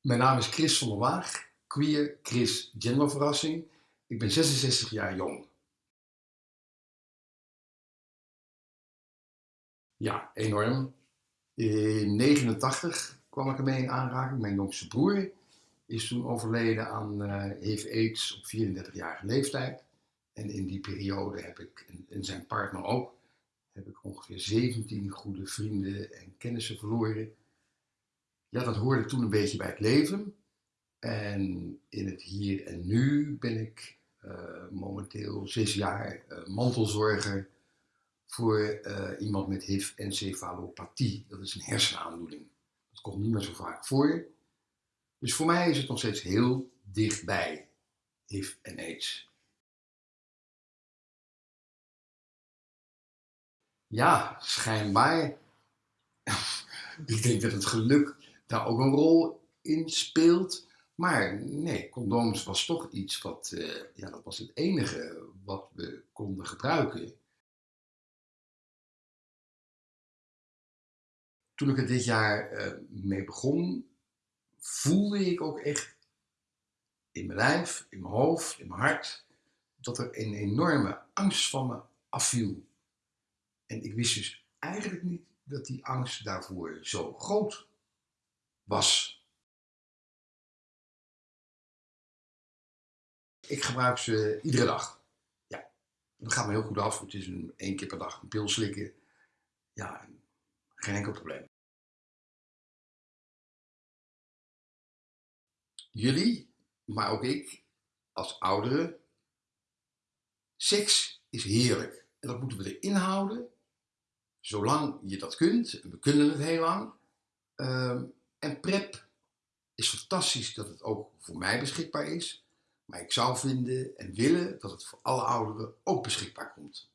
Mijn naam is Chris van der Waag, queer Chris genderverrassing. Ik ben 66 jaar jong. Ja, enorm. In 89 kwam ik ermee in aanraking. Mijn jongste broer is toen overleden aan uh, HIV-AIDS op 34-jarige leeftijd. En in die periode heb ik, en zijn partner ook, heb ik ongeveer 17 goede vrienden en kennissen verloren ja, dat hoorde toen een beetje bij het leven. En in het hier en nu ben ik uh, momenteel zes jaar uh, mantelzorger voor uh, iemand met HIV-encefalopathie. Dat is een hersenaandoening. Dat komt niet meer zo vaak voor. Dus voor mij is het nog steeds heel dichtbij, HIV en AIDS. Ja, schijnbaar. ik denk dat het geluk daar ook een rol in speelt. Maar nee, condooms was toch iets wat, uh, ja, dat was het enige wat we konden gebruiken. Toen ik er dit jaar uh, mee begon, voelde ik ook echt in mijn lijf, in mijn hoofd, in mijn hart, dat er een enorme angst van me afviel. En ik wist dus eigenlijk niet dat die angst daarvoor zo groot was. Ik gebruik ze iedere dag. Ja, dat gaat me heel goed af. Het is een één keer per dag een pil slikken. Ja, geen enkel probleem. Jullie, maar ook ik, als ouderen, seks is heerlijk. En dat moeten we erin houden, zolang je dat kunt. We kunnen het heel lang. Uh, en PrEP is fantastisch dat het ook voor mij beschikbaar is. Maar ik zou vinden en willen dat het voor alle ouderen ook beschikbaar komt.